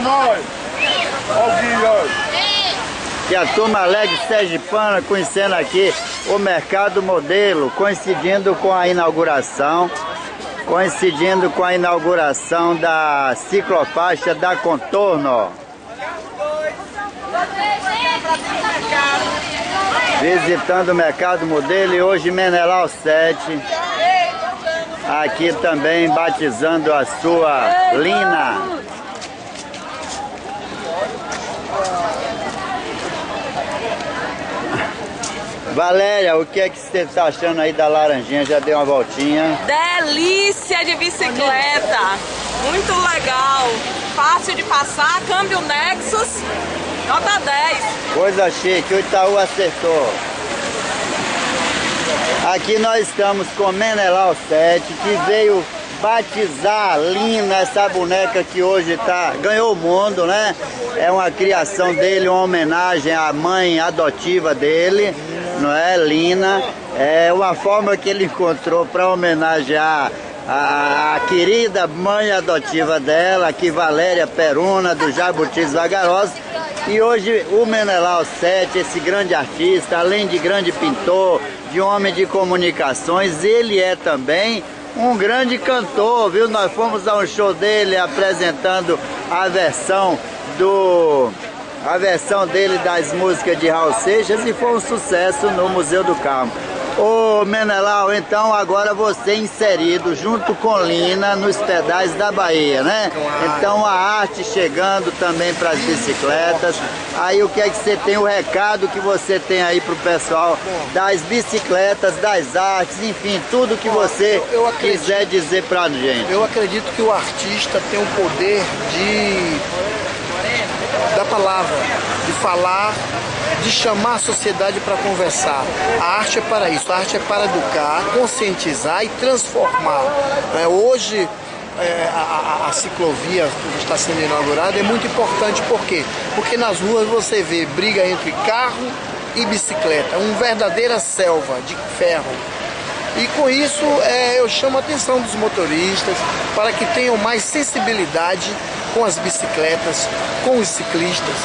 Mais! Alguém, E a turma alegre sergipana conhecendo aqui o Mercado Modelo, coincidindo com a inauguração, coincidindo com a inauguração da ciclofaixa da Contorno. Visitando o Mercado Modelo e hoje Menelau 7. Aqui também batizando a sua Lina. Valéria, o que é que você está achando aí da laranjinha? Já deu uma voltinha? Delícia de bicicleta! Muito legal! Fácil de passar, câmbio Nexus, nota 10. Coisa chique, o Itaú acertou. Aqui nós estamos com Menelau 7, que veio batizar a Lina, essa boneca que hoje tá, ganhou o mundo, né? É uma criação dele, uma homenagem à mãe adotiva dele não é? Lina. É uma forma que ele encontrou para homenagear a, a, querida mãe adotiva dela, aqui Valéria Peruna, do Jabutis Vagarosa. E hoje o Menelau 7, esse grande artista, além de grande pintor, de homem de comunicações, ele é também um grande cantor, viu? Nós fomos a um show dele apresentando a versão do a versão dele das músicas de Raul Seixas e foi um sucesso no Museu do Carmo. Ô Menelau, então agora você inserido junto com Lina nos pedais da Bahia, né? Então a arte chegando também para as bicicletas. Aí o que é que você tem, o recado que você tem aí pro pessoal das bicicletas, das artes, enfim, tudo que você quiser dizer pra gente. Eu acredito que o artista tem o poder de da palavra, de falar, de chamar a sociedade para conversar. A arte é para isso, a arte é para educar, conscientizar e transformar. É, hoje, é, a, a, ciclovia que está sendo inaugurada é muito importante, por quê? Porque nas ruas você vê briga entre carro e bicicleta, uma verdadeira selva de ferro. E com isso é, eu chamo a atenção dos motoristas para que tenham mais sensibilidade com as bicicletas, com os ciclistas,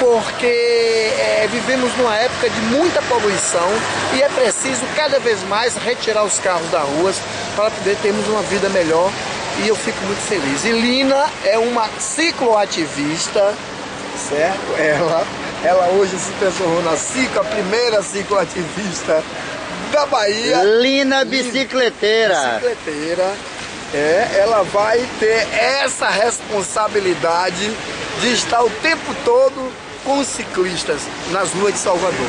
porque é, vivemos numa época de muita poluição e é preciso cada vez mais retirar os carros das ruas para poder termos uma vida melhor e eu fico muito feliz. E Lina é uma cicloativista, certo? Ela, ela hoje se transformou na ciclo, a primeira cicloativista da Bahia. Lina bicicleteira. Bicicleteira é, ela vai ter essa responsabilidade de estar o tempo todo com os ciclistas nas ruas de Salvador.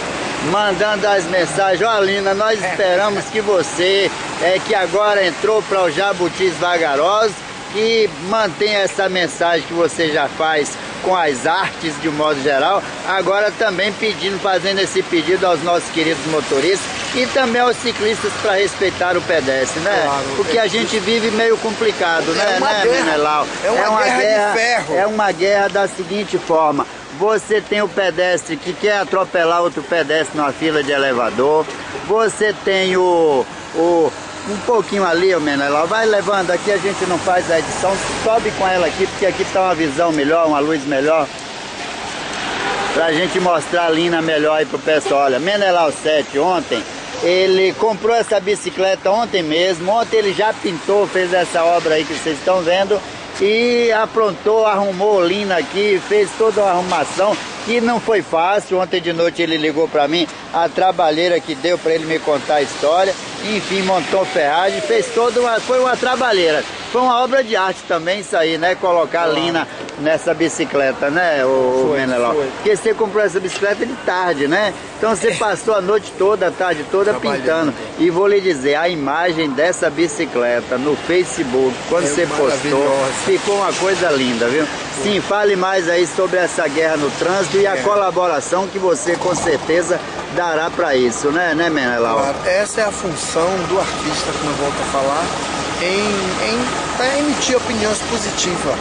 Mandando as mensagens, ó Lina, nós é. esperamos que você, é, que agora entrou para o Jabutis Vagarosos, que mantenha essa mensagem que você já faz com as artes de um modo geral, agora também pedindo, fazendo esse pedido aos nossos queridos motoristas e também aos ciclistas para respeitar o pedestre, né? Claro, Porque é a gente vive meio complicado, né, é né, guerra, Menelau? É uma, é uma guerra, guerra de ferro. É uma guerra da seguinte forma. Você tem o pedestre que quer atropelar outro pedestre numa fila de elevador. Você tem o, o um pouquinho ali, o Menelau. Vai levando aqui, a gente não faz a edição. Sobe com ela aqui, porque aqui está uma visão melhor, uma luz melhor. Pra gente mostrar a Lina melhor aí pro pessoal. Olha, Menelau 7 ontem, ele comprou essa bicicleta ontem mesmo. Ontem ele já pintou, fez essa obra aí que vocês estão vendo. E aprontou, arrumou Lina aqui, fez toda uma arrumação que não foi fácil. Ontem de noite ele ligou para mim, a trabalheira que deu para ele me contar a história. Enfim, montou ferragem, fez toda uma. Foi uma trabalheira. Foi uma obra de arte também isso aí, né? Colocar a Lina nessa bicicleta, né, o foi, Menelão? Porque você comprou essa bicicleta de tarde, né? Então você é. passou a noite toda, a tarde toda pintando. E vou lhe dizer, a imagem dessa bicicleta no Facebook, quando é você postou, ficou uma coisa linda, viu? Sim, fale mais aí sobre essa guerra no trânsito e a é. colaboração que você com certeza dará para isso, né, né, Menelau? Claro, essa é a função do artista, como eu volto a falar, em, em emitir opiniões positivas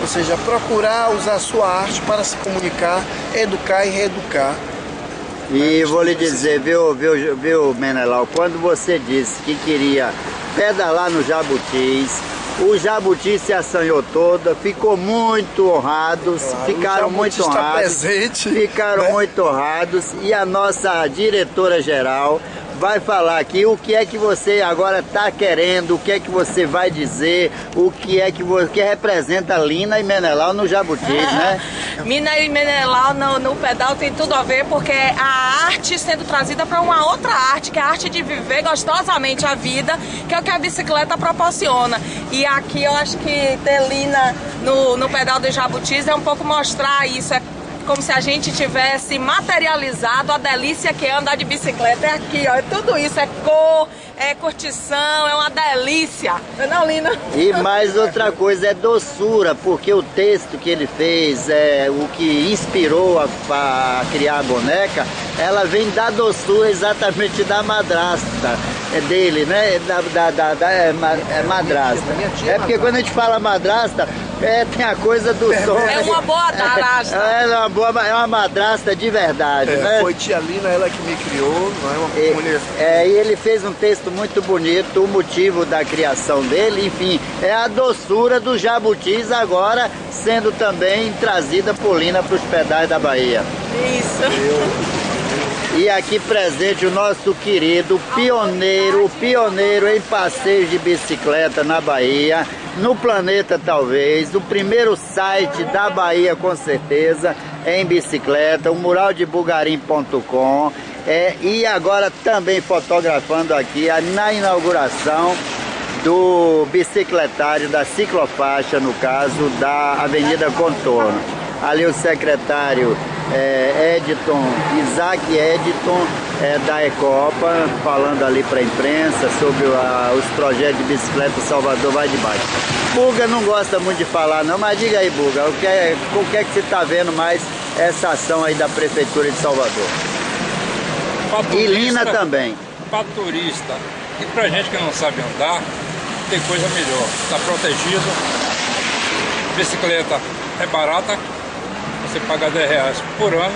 ou seja, procurar usar a sua arte para se comunicar, educar e reeducar. E vou lhe dizer, viu, viu, viu, Menelau, quando você disse que queria pedalar no Jabutis, O Jabuti se assanhou toda, ficou muito honrados, Claro, ficaram muito honrados. presente, ficaram né? muito honrados e a nossa diretora geral vai falar aqui o que é que você agora está querendo, o que é que você vai dizer, o que é que você que representa Lina e Menelau no Jabutis, né? Mina e Menelau no, no pedal tem tudo a ver porque a arte sendo trazida para uma outra arte, que é a arte de viver gostosamente a vida, que é o que a bicicleta proporciona. E aqui eu acho que ter Lina no, no pedal do Jabutis é um pouco mostrar isso. É como se a gente tivesse materializado a delícia que é andar de bicicleta. É aqui, ó, tudo isso, é cor, é curtição, é uma delícia. Não é Lina? E mais outra coisa é doçura, porque o texto que ele fez, é, o que inspirou a, a criar a boneca, ela vem da doçura exatamente da madrasta é dele, né? É Da, da, da, da- é, ma- é madrasta. minha tia é É porque quando a gente fala madrasta, é, tem a coisa do som. É uma boa madrasta. É, é uma boa, é uma madrasta de verdade, É, né? foi tia Lina, ela que me criou, não é uma E, mulher. é, e ele fez um texto muito bonito, o motivo da criação dele, enfim, é a doçura dos jabutis agora sendo também trazida por Lina para os pedais da Bahia. Isso. E aqui presente o nosso querido pioneiro, pioneiro em passeios de bicicleta na Bahia, no planeta talvez, o primeiro site da Bahia com certeza em bicicleta, o muraldebugarim.com é, e agora também fotografando aqui na inauguração do bicicletário da ciclofaixa, no caso da Avenida Contorno. Ali o secretário é, Editon, Isaac Editon, é, da Ecopa, falando ali para a imprensa sobre a- os projetos de bicicleta Salvador vai de baixo. Buga não gosta muito de falar não, mas diga aí Buga, o que é, o que, é que você está vendo mais essa ação aí da Prefeitura de Salvador? E Lina também. Pra turista e pra gente que não sabe andar, tem coisa melhor. Está protegido. Bicicleta é barata, você paga 10 reais por ano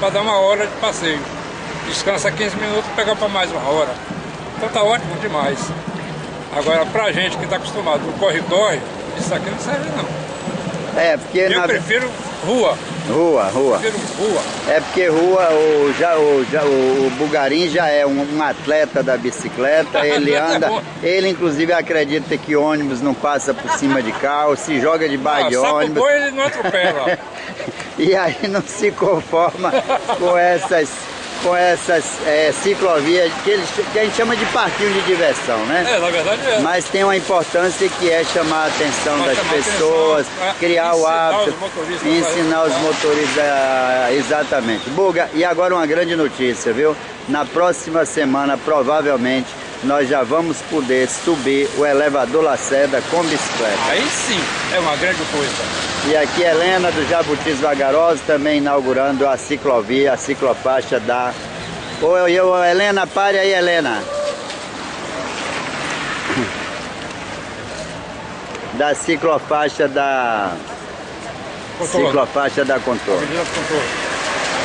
para dar uma hora de passeio. Descansa 15 minutos e pega para mais uma hora. Então tá ótimo demais. Agora pra gente que está acostumado no corre-corre, isso aqui não serve não. É, porque Eu na prefiro rua, rua, rua. prefiro rua. É porque rua, o, já, o, já, o Bugarim já é um, um atleta da bicicleta, ele anda, ele inclusive acredita que ônibus não passa por cima de carro, se joga debaixo Ah, de ônibus. boi ele não atropela. E aí não se conforma com essas, com essas é, ciclovias que, eles, que a gente chama de parquinho de diversão, né? É, na verdade é. Mas tem uma importância que é chamar a atenção das pessoas, atenção, pra criar o hábito, os ensinar os motoristas, exatamente. Buga, e agora uma grande notícia, viu? Na próxima semana, provavelmente, nós já vamos poder subir o elevador Lacerda com bicicleta. Aí sim é uma grande coisa. E aqui Helena do Jabutis Vagaroso também inaugurando a ciclovia, a ciclofaixa da... Oi, ô, Helena, pare aí, Helena. Da ciclofaixa da... Contorno. Ciclofaixa da Contorno.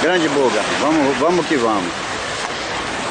Grande buga, vamos, vamos que vamos.